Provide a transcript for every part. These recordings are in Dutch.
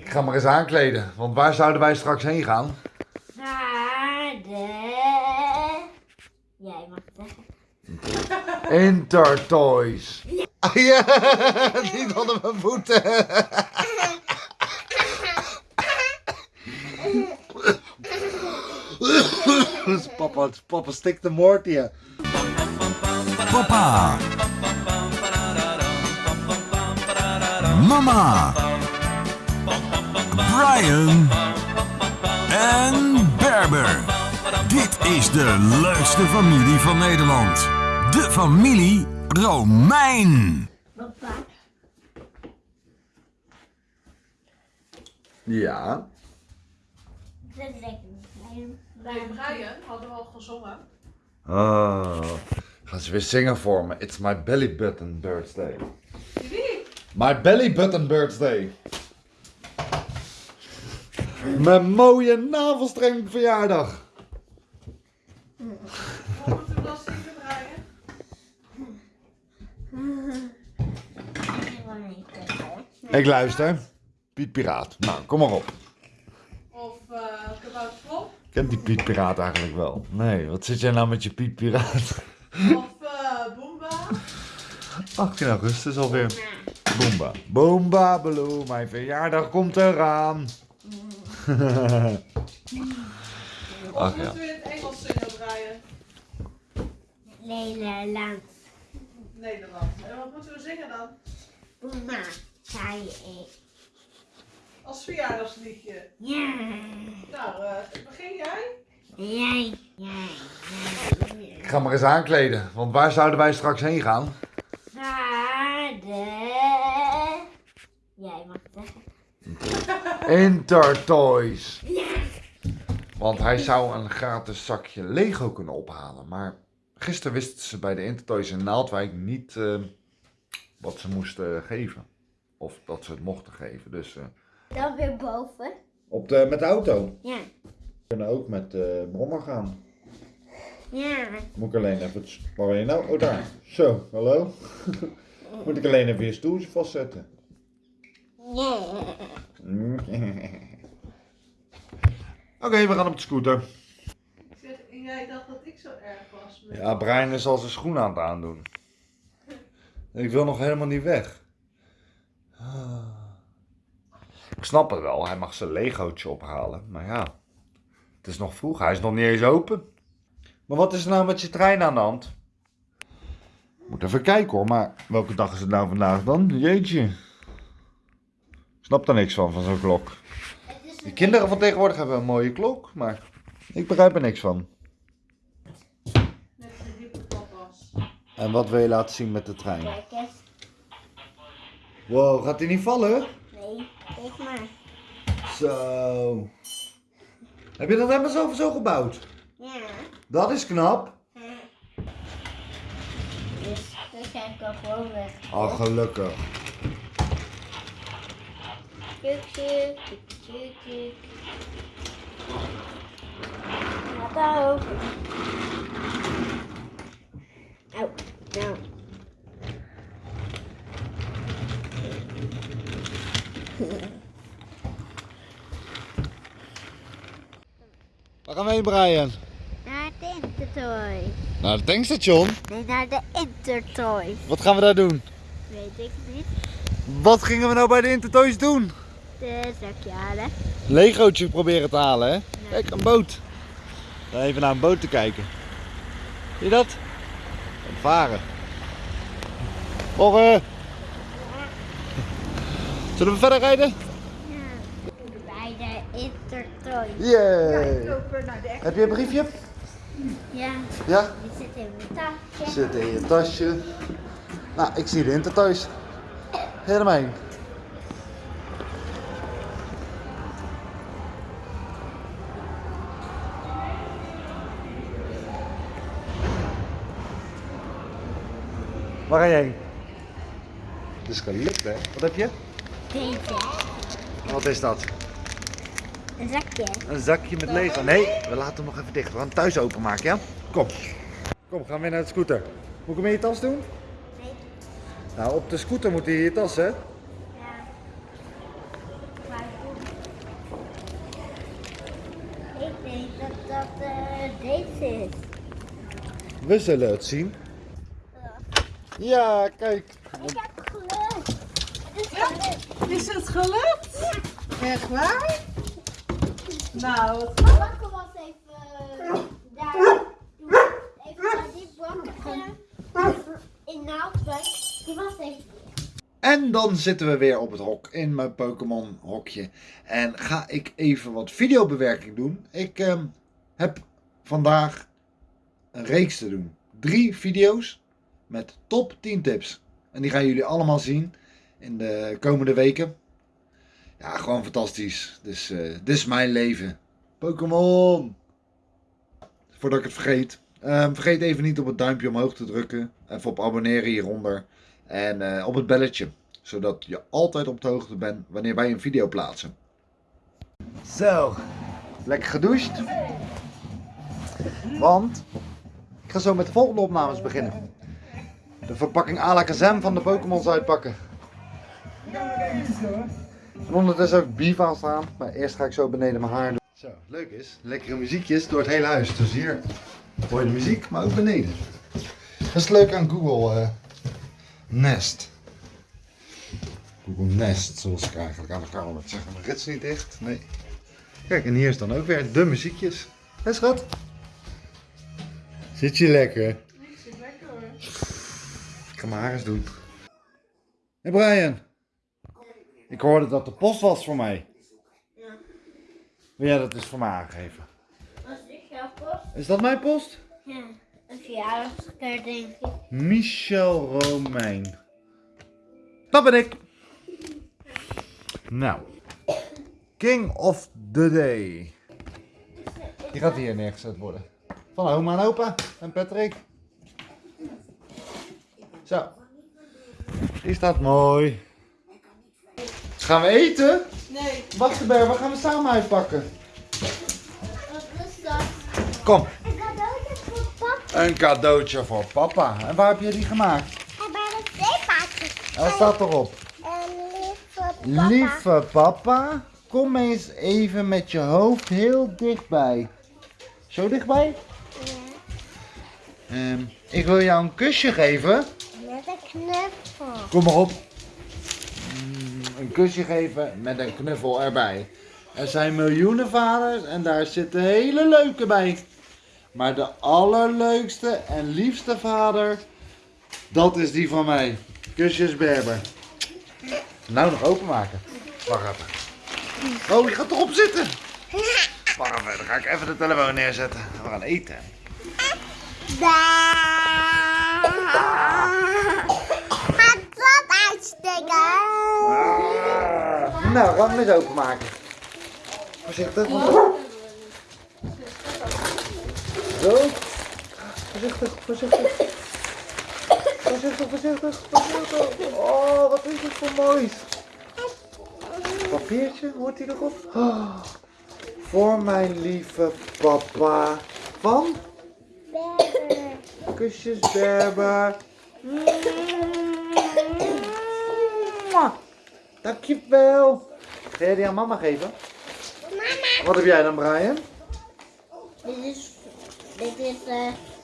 Ik ga maar eens aankleden, want waar zouden wij straks heen gaan? Naar de... Jij mag het zeggen. Intertoys. Ah, ja, niet onder mijn voeten. Papa, papa stikt de moord hier. Papa. Mama. Brian. En Berber. Dit is de leukste familie van Nederland. De familie Romein. Papa. Ja. Dat is lekker. Nee, Brian hadden we al gezongen. Oh. Gaan ze weer zingen voor me. It's my belly button birthday. My belly button birthday. Mijn mooie navelstreng verjaardag. Moeten we? Ik luister. Piet Piraat. Nou, kom maar op. Of uh, Kabouter? Kent die Piet Piraat eigenlijk wel? Nee, wat zit jij nou met je Piet Piraat? Of uh, Boomba? 18 augustus alweer. Boomba. Boomba Baloo, mijn verjaardag komt eraan. Ach, ja. moeten we in het Engels zingen, Brian? Nederland. Nederland. En wat moeten we zingen dan? Zei ik. Als verjaardagsliedje. Ja. Nou, eh, begin jij? Jij. Jij. Ik ga maar eens aankleden, want waar zouden wij straks heen gaan? Naar de... Jij mag het zeggen. Intertoys. Want hij zou een gratis zakje Lego kunnen ophalen. Maar gisteren wisten ze bij de Intertoys in Naaldwijk niet eh, wat ze moesten geven. Of dat ze het mochten geven. Dus eh, Dan weer boven. op de, met de auto. Ja. We kunnen ook met de brommer gaan. Ja. Moet ik alleen even... het- Waar ben je nou? Oh, daar. Zo, hallo. Moet ik alleen even je stoeltje vastzetten. Ja. Oké, we gaan op de scooter. Ik zeg, jij dacht dat ik zo erg was. met- Ja, Brian is al zijn schoen aan het aandoen. Ik wil nog helemaal niet weg. Ik snap het wel, hij mag zijn legootje ophalen. Maar ja, het is nog vroeg, hij is nog niet eens open. Maar wat is er nou met je trein aan de hand? Moet even kijken hoor, maar welke dag is het nou vandaag dan? Jeetje. Ik snap er niks van, van zo'n klok. Die kinderen van tegenwoordig hebben een mooie klok, maar ik begrijp er niks van. Net de papa's. En wat wil je laten zien met de trein? Kijk eens. Wow, gaat hij niet vallen? Nee, kijk maar. Zo. Heb je dat helemaal zo, zo gebouwd? Ja. Dat is knap. Dus dan ga ik al gewoon weg. Oh, gelukkig. Laat daar open. Au, nou. Waar gaan we heen, Brian? Naar de Intertoy. Naar het tankstation. Nee, naar de Intertoy. Wat gaan we daar doen? Weet ik niet. Wat gingen we nou bij de Intertoys doen? De zakje halen. Legootje proberen te halen, hè? Kijk, een boot. Dan even naar een boot te kijken. Zie je dat? Een varen. Morgen. Zullen we verder rijden? Bij de Intertoy. Naar de Heb je een briefje? Ja, Ja? die zit in mijn tasje. Zit in je tasje. Nou, ik zie de Intertoys. Helemaal Waar ga je heen? Het is gelukt, hè? Wat heb je? Deze. Wat is dat? Een zakje. Een zakje met Lego. Nee, we laten hem nog even dicht. We gaan het thuis openmaken, ja? Kom. Kom, gaan we naar de scooter. Moet ik hem in je tas doen? Nee. Nou, op de scooter moet hij je tas, hè? Ja. Ik denk dat dat eh, deze is. We zullen het zien. Ja, kijk. Ik heb geluk. Het is gelukt. Is het gelukt? Echt waar? Nou, wat Bakken was even daar. Even naar die bakken. In Naaldwijk. Die was even. En dan zitten we weer op het hok in mijn Pokémon hokje. En ga ik even wat videobewerking doen. Ik ehm, heb vandaag een reeks te doen. Drie video's met top 10 tips. En die gaan jullie allemaal zien in de komende weken. Ja, gewoon fantastisch. Dus eh, dit is mijn leven. Pokémon! Voordat ik het vergeet. ehm, vergeet even niet op het duimpje omhoog te drukken. Even op abonneren hieronder. En eh, op het belletje. Zodat je altijd op de hoogte bent wanneer wij een video plaatsen. Zo. Lekker gedoucht. Want ik ga zo met de volgende opnames beginnen. De verpakking Alakazam van de Pokémons uitpakken. En ondertussen ik beef aan staan. Maar eerst ga ik zo beneden mijn haar doen. Zo, leuk is. Lekkere muziekjes door het hele huis. Dus hier hoor je de muziek, maar ook beneden. Dat is leuk aan Google eh, Nest. Google Nest, zoals ik eigenlijk aan de kamer moet zeggen. Mijn rits niet dicht. Nee. Kijk, en hier is dan ook weer de muziekjes. Hé schat? Zit je lekker? Mijn haar eens doen. Hé Brian. Ik hoorde dat de post was voor mij. Ja. Wil jij dat eens voor mij aangeven? Was ik jouw post? Is dat mijn post? Ja. Een verjaardagskaart denk ik. Michel Romein. Dat ben ik. Nou. King of the Day. Die gaat hier neergezet worden. Van oma en opa en Patrick. Zo. Die staat mooi. Gaan we eten? Nee, Wacht erbij, wat gaan we samen uitpakken? Wat is dat? Kom. Een cadeautje voor papa. Een cadeautje voor papa. En waar heb je die gemaakt? En bij de zeepaardjes. En wat staat erop? En lieve papa. Lieve papa, kom eens even met je hoofd heel dichtbij. Zo dichtbij? Ehm, ik wil jou een kusje geven. Knuffel. Kom maar op. Mm, Een kusje geven met een knuffel erbij. Er zijn miljoenen vaders en daar zitten hele leuke bij. Maar de allerleukste en liefste vader, dat is die van mij. Kusjes Berber. Nou nog openmaken. Wacht even. Oh, je gaat erop zitten. Wacht even, dan ga ik even de telefoon neerzetten. We gaan eten. Gaat dat uitsteken? Nou, gaan we hem eens openmaken. Voorzichtig. want Zo. Voorzichtig, voorzichtig. Voorzichtig, voorzichtig, voorzichtig. Oh, wat is dit voor moois. Papiertje, hoort hij erop? Oh, voor mijn lieve papa. Van Berber. Kusjes Berber. Mwah. Dankjewel. Ga jij die aan mama geven? Mama. Wat heb jij dan, Brian? Dit is, dit is,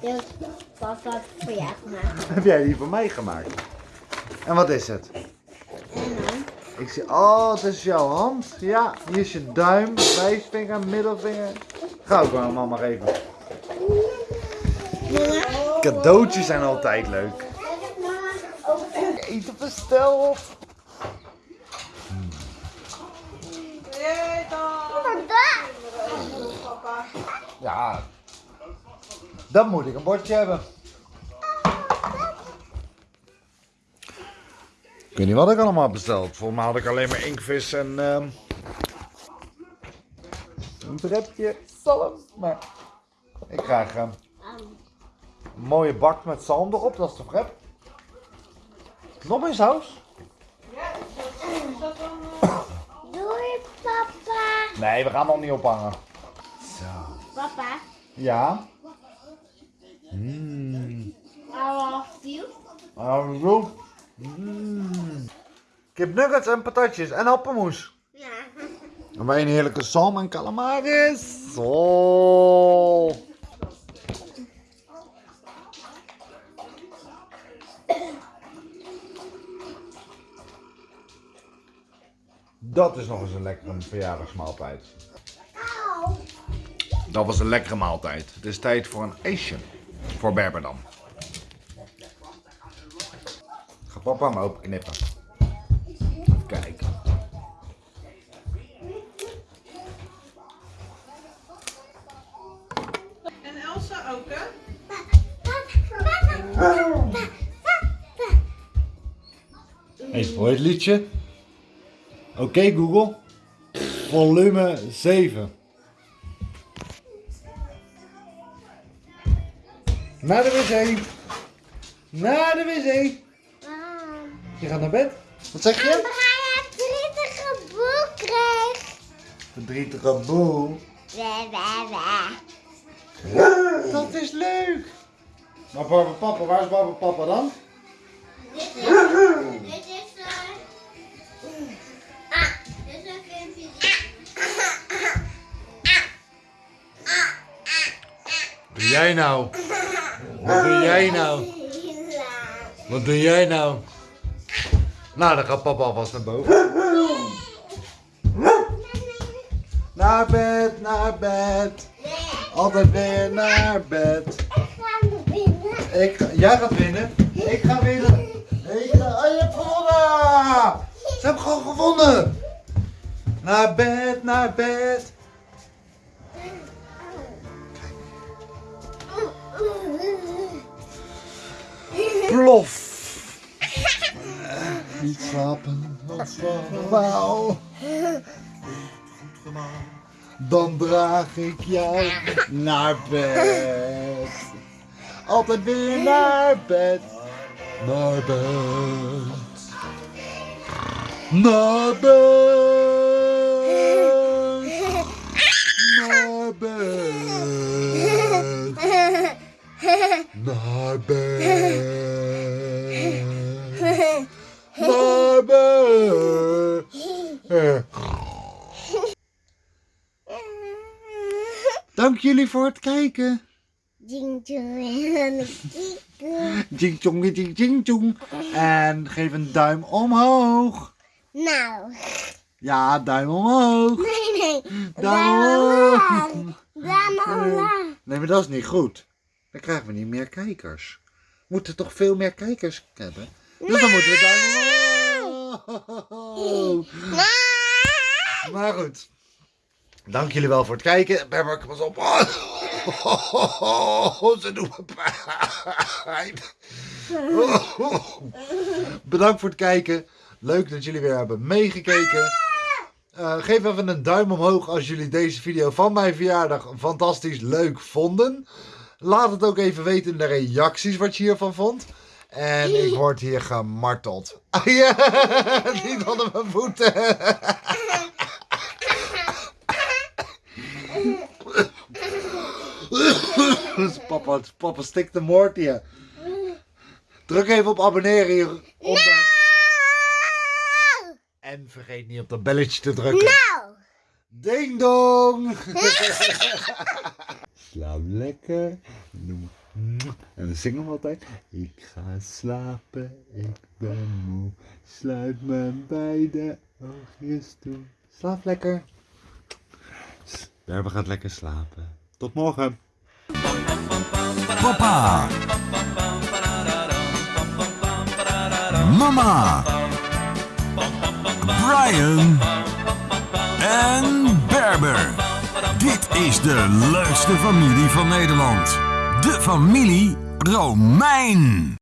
dit is papa voor jou gemaakt. Heb jij die voor mij gemaakt? En wat is het? En dan? Ik zie, oh, het is jouw hand. Ja, hier is je duim, wijsvinger, middelvinger. Ga ook aan mama geven. Mama. Cadeautjes zijn altijd leuk. Mama. Ook. Eten bestel op. nee dan. Vandaag. Papa. Ja, dan moet ik een bordje hebben. Ik weet niet wat ik allemaal besteld. Volgens mij had ik alleen maar inkvis en ehm een brepje zalm. Maar ik krijg ehm, een mooie bak met zalm erop, dat is de brep. Nog meer saus? Ja, is dat dan... eh, Doei papa. Nee, we gaan nog niet ophangen. Papa. Ja. Mmm. I love you. Hallo. Mm. Kip nuggets en patatjes en appelmoes. Ja. En wij een heerlijke salm en calamaris. Oh. Dat is nog eens een lekkere verjaardagsmaaltijd. Dat was een lekkere maaltijd. Het is tijd voor een ijsje. Voor Berber dan. Ga papa hem open knippen. Even kijken. En Elsa ook, hè? Even voor het liedje. Oké Google. Volume 7. Naar de wc. Naar de wc. Je gaat naar bed. Wat zeg je? Omdat hij een verdrietige boek kreeg. Verdrietige boel. Dat is leuk. Maar Barbara papa, waar is Barbara papa dan? Dit is... Dit is... eh, Ah, dit is een filmpje. Doe jij nou? Wat doe jij nou? Wat doe jij nou? Nou, dan gaat papa alvast naar boven. Naar bed, naar bed. Altijd weer naar bed. Ik ga ga, jij gaat winnen. Ik ga winnen. Ik ga, oh, je hebt gewonnen. Ze hebben gewoon gewonnen. Naar bed, naar bed. Plof. Niet slapen, want slapen wauw. Dan draag ik jou naar bed. Altijd weer naar bed. Naar bed. Naar bed. Naar bed. Naar bed. Naar bed. Dank jullie voor het kijken. Jing tjong, jing jing tjong. En geef een duim omhoog. Nou, Ja, duim omhoog. nee, nee. Duim omhoog. Duim omlaag. Nee, maar dat is niet goed. Dan krijgen we niet meer kijkers. We moeten toch veel meer kijkers hebben. Dus dan moeten we omhoog. Maar goed. Dank jullie wel voor het kijken. Berber, pas op. Ze doen me pijn. Bedankt voor het kijken. Leuk dat jullie weer hebben meegekeken. Eh, geef even een duim omhoog als jullie deze video van mijn verjaardag fantastisch leuk vonden. Laat het ook even weten in de reacties wat je hiervan vond. En ik word hier gemarteld. Ja, niet onder mijn voeten. Papa, papa stikt de moord hier. Druk even op abonneren hieronder. En vergeet niet op dat belletje te drukken. Nou. Ding dong! Slaap lekker. En we zingen we altijd. Ik ga slapen, ik ben moe. Sluit mijn beide oogjes toe. Slaap lekker. Berber gaat lekker slapen. Tot morgen. Papa. Mama. Brian. En Berber. Dit is de leukste familie van Nederland. De familie Romein.